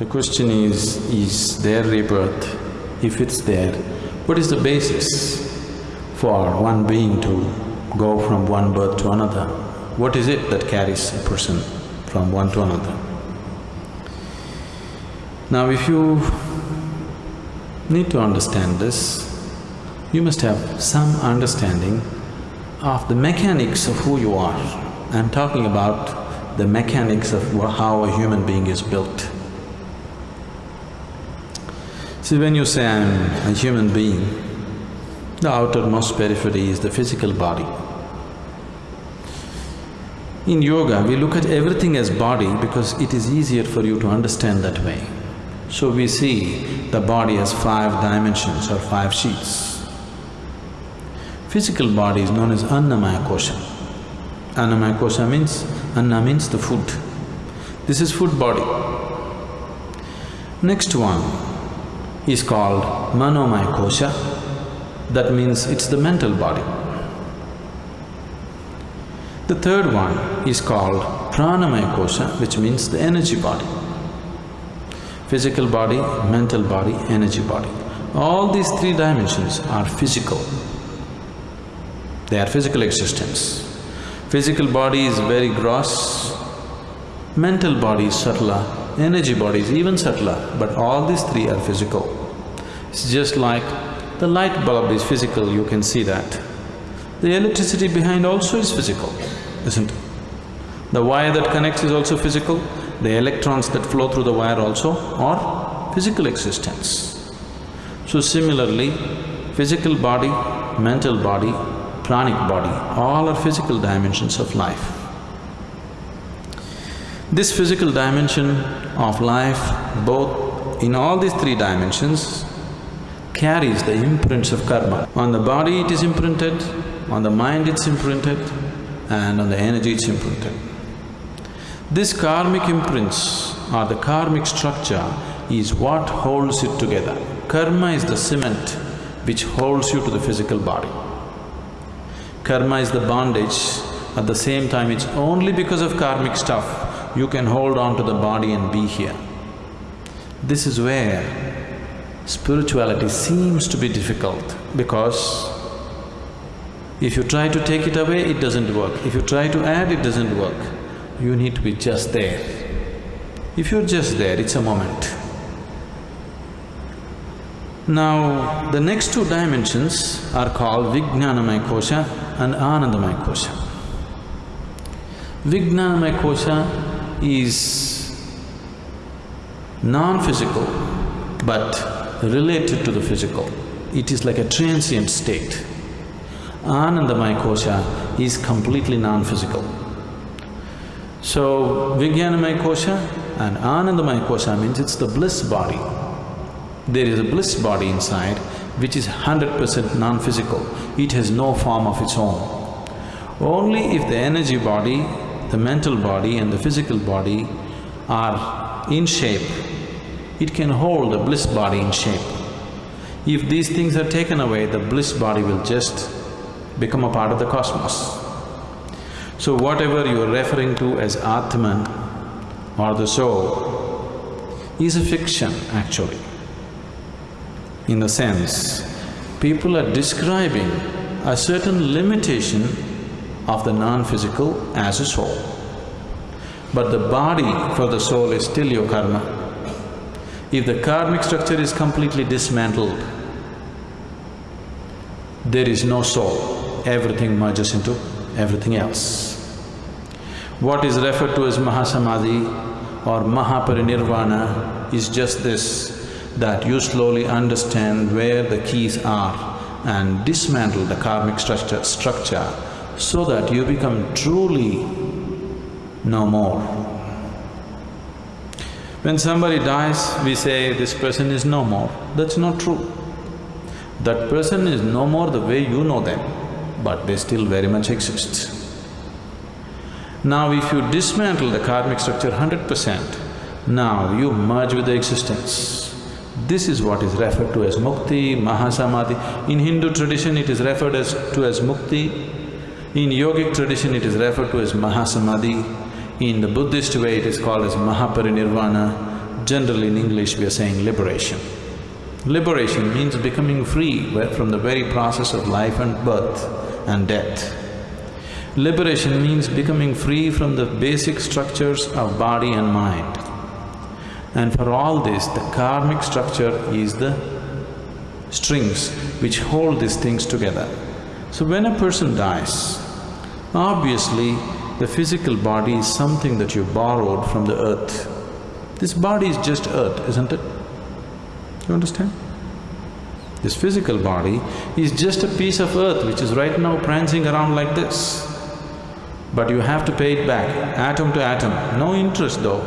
The question is, is there rebirth? If it's there, what is the basis for one being to go from one birth to another? What is it that carries a person from one to another? Now if you need to understand this, you must have some understanding of the mechanics of who you are. I'm talking about the mechanics of how a human being is built. See, when you say I'm a human being, the outermost periphery is the physical body. In yoga, we look at everything as body because it is easier for you to understand that way. So we see the body as five dimensions or five sheets. Physical body is known as Annamaya Kosha. Annamaya Kosha means… Anna means the food. This is food body. Next one is called Manomaya Kosha, that means it's the mental body. The third one is called Pranamaya Kosha, which means the energy body. Physical body, mental body, energy body. All these three dimensions are physical. They are physical existence. Physical body is very gross, mental body is subtler, energy body is even subtler, but all these three are physical. It's just like the light bulb is physical, you can see that. The electricity behind also is physical, isn't it? The wire that connects is also physical, the electrons that flow through the wire also are physical existence. So similarly, physical body, mental body, pranic body, all are physical dimensions of life. This physical dimension of life, both in all these three dimensions, carries the imprints of karma. On the body it is imprinted, on the mind it's imprinted, and on the energy it's imprinted. This karmic imprints or the karmic structure is what holds it together. Karma is the cement which holds you to the physical body. Karma is the bondage, at the same time it's only because of karmic stuff you can hold on to the body and be here. This is where spirituality seems to be difficult because if you try to take it away, it doesn't work. If you try to add, it doesn't work. You need to be just there. If you're just there, it's a moment. Now, the next two dimensions are called Vijnanamaya Kosha and Anandamaya Kosha. Vijnanamaya Kosha is non-physical but related to the physical. It is like a transient state. Anandamaya Kosha is completely non-physical. So, Vijnanamaya Kosha and Anandamaya Kosha means it's the bliss body. There is a bliss body inside which is hundred percent non-physical, it has no form of its own. Only if the energy body, the mental body and the physical body are in shape, it can hold the bliss body in shape. If these things are taken away, the bliss body will just become a part of the cosmos. So whatever you are referring to as Atman or the soul is a fiction actually in the sense, people are describing a certain limitation of the non-physical as a soul. But the body for the soul is still your karma. If the karmic structure is completely dismantled, there is no soul, everything merges into everything else. What is referred to as Mahasamadhi or Mahaparinirvana is just this, that you slowly understand where the keys are and dismantle the karmic structure, structure so that you become truly no more. When somebody dies, we say this person is no more. That's not true. That person is no more the way you know them, but they still very much exist. Now if you dismantle the karmic structure hundred percent, now you merge with the existence. This is what is referred to as mukti, mahasamadhi. In Hindu tradition it is referred as to as mukti, in yogic tradition it is referred to as mahasamadhi, in the Buddhist way it is called as mahaparinirvana. Generally in English we are saying liberation. Liberation means becoming free from the very process of life and birth and death. Liberation means becoming free from the basic structures of body and mind. And for all this, the karmic structure is the strings which hold these things together. So when a person dies, obviously the physical body is something that you borrowed from the earth. This body is just earth, isn't it? You understand? This physical body is just a piece of earth which is right now prancing around like this. But you have to pay it back, atom to atom, no interest though.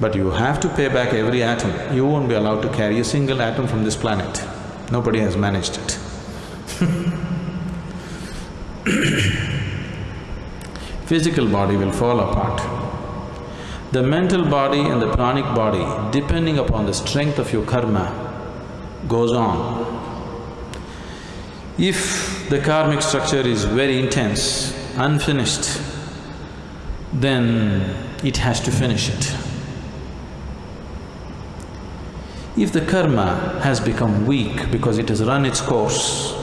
But you have to pay back every atom. You won't be allowed to carry a single atom from this planet. Nobody has managed it Physical body will fall apart. The mental body and the pranic body, depending upon the strength of your karma, goes on. If the karmic structure is very intense, unfinished, then it has to finish it. If the karma has become weak because it has run its course,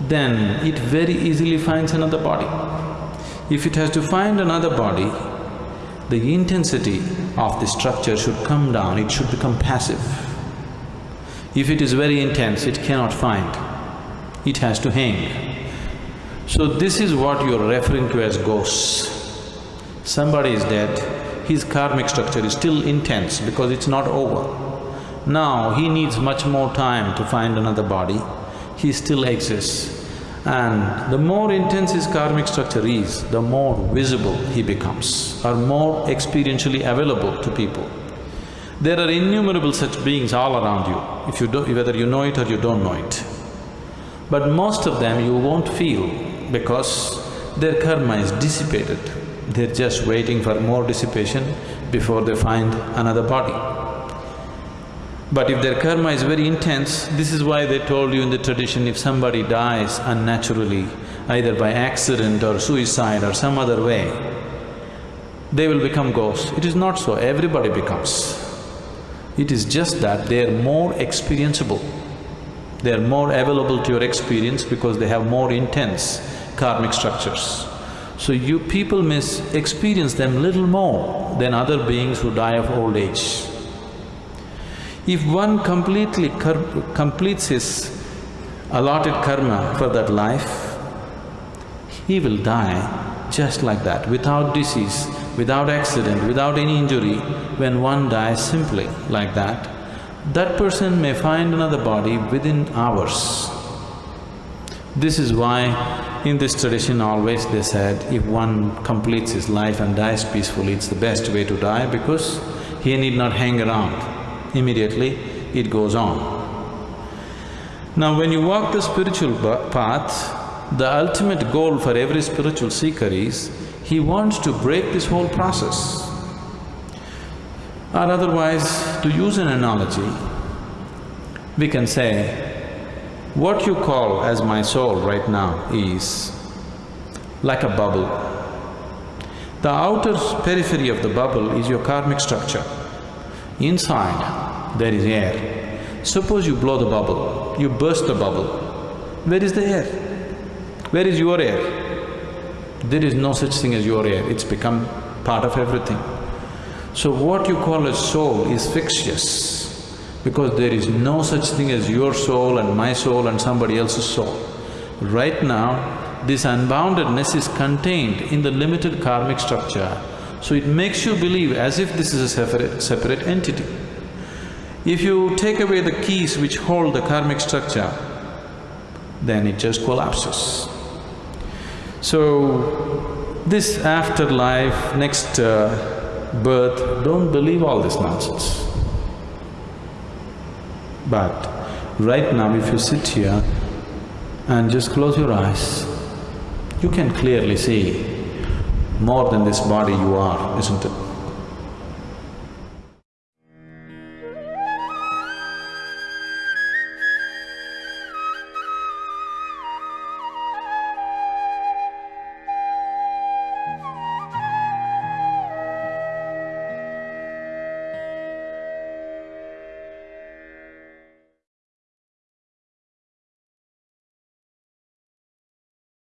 then it very easily finds another body. If it has to find another body, the intensity of the structure should come down, it should become passive. If it is very intense, it cannot find, it has to hang. So this is what you're referring to as ghosts. Somebody is dead, his karmic structure is still intense because it's not over. Now he needs much more time to find another body, he still exists. And the more intense his karmic structure is, the more visible he becomes or more experientially available to people. There are innumerable such beings all around you, if you do, whether you know it or you don't know it. But most of them you won't feel because their karma is dissipated. They're just waiting for more dissipation before they find another body. But if their karma is very intense, this is why they told you in the tradition, if somebody dies unnaturally, either by accident or suicide or some other way, they will become ghosts. It is not so, everybody becomes. It is just that they are more experienceable. They are more available to your experience because they have more intense karmic structures. So you people may experience them little more than other beings who die of old age. If one completely completes his allotted karma for that life, he will die just like that, without disease, without accident, without any injury. When one dies simply like that, that person may find another body within hours. This is why in this tradition always they said, if one completes his life and dies peacefully, it's the best way to die because he need not hang around immediately it goes on. Now when you walk the spiritual path, the ultimate goal for every spiritual seeker is, he wants to break this whole process. Or otherwise, to use an analogy, we can say, what you call as my soul right now is like a bubble. The outer periphery of the bubble is your karmic structure. Inside, there is air. Suppose you blow the bubble, you burst the bubble, where is the air? Where is your air? There is no such thing as your air, it's become part of everything. So what you call a soul is fictitious because there is no such thing as your soul and my soul and somebody else's soul. Right now, this unboundedness is contained in the limited karmic structure so it makes you believe as if this is a separate, separate entity. If you take away the keys which hold the karmic structure, then it just collapses. So, this afterlife, next uh, birth, don't believe all this nonsense. But right now if you sit here and just close your eyes, you can clearly see more than this body you are, isn't it?